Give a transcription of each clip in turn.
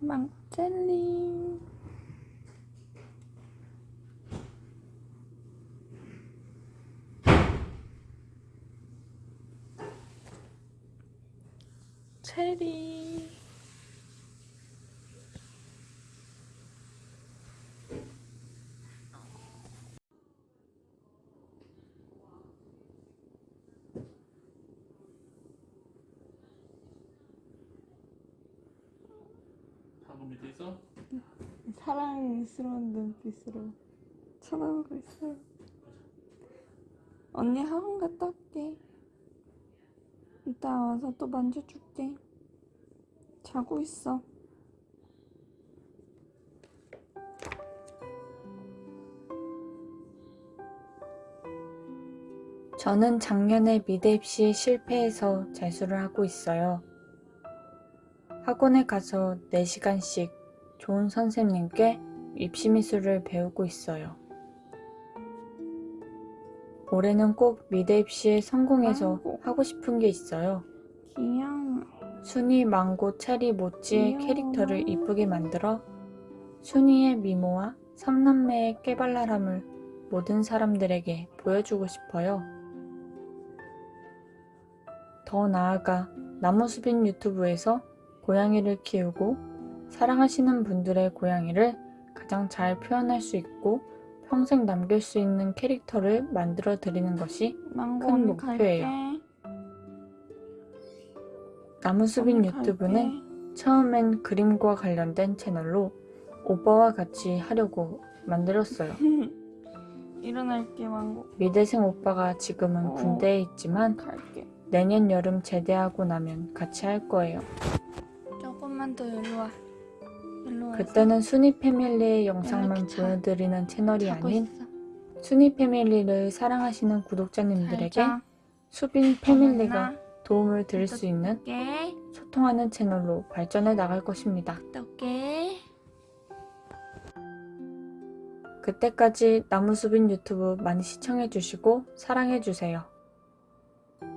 망고 젤리 체리 방금 밑에 있어? 사랑스러운 눈빛으로 쳐다보고 있어요. 언니 학원 갔다 올게. 이따 와서 또 만져줄게. 자고 있어. 저는 작년에 미대 입시에 실패해서 재수를 하고 있어요. 학원에 가서 4시간씩 좋은 선생님께 입시 미술을 배우고 있어요. 올해는 꼭 미대 입시에 성공해서. 하고 싶은 게 있어요. 귀여워. 순이, 망고, 체리, 모찌의 귀여워. 캐릭터를 이쁘게 만들어 순이의 미모와 삼남매의 깨발랄함을 모든 사람들에게 보여주고 싶어요. 더 나아가 나무수빈 유튜브에서 고양이를 키우고 사랑하시는 분들의 고양이를 가장 잘 표현할 수 있고 평생 남길 수 있는 캐릭터를 만들어 드리는 것이 큰 목표예요. 갈게. 나무수빈 유튜브는 처음엔 그림과 관련된 채널로 오빠와 같이 하려고 만들었어요. 일어날게 망고 미대생 오빠가 지금은 어. 군대에 있지만 갈게. 내년 여름 제대하고 나면 같이 할 거예요. 조금만 더 일로 와. 일로 와. 그때는 순이 패밀리의 영상만 이렇게 자- 보여드리는 채널이 아닌 있어. 순이 패밀리를 사랑하시는 구독자님들에게. 수빈 패밀리가. 도움을 드릴 수 있는. 소통하는 채널로 발전해 나갈 것입니다. 그때까지 나무수빈 유튜브 많이 시청해주시고 사랑해주세요.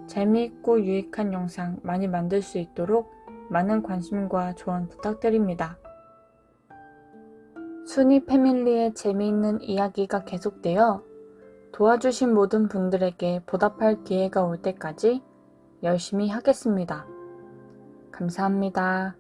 재미있고 유익한 영상 많이 만들 수 있도록 많은 관심과 조언 부탁드립니다. 순이 패밀리의 재미있는 이야기가 계속되어 도와주신 모든 분들에게 보답할 기회가 올 때까지 열심히 하겠습니다. 감사합니다.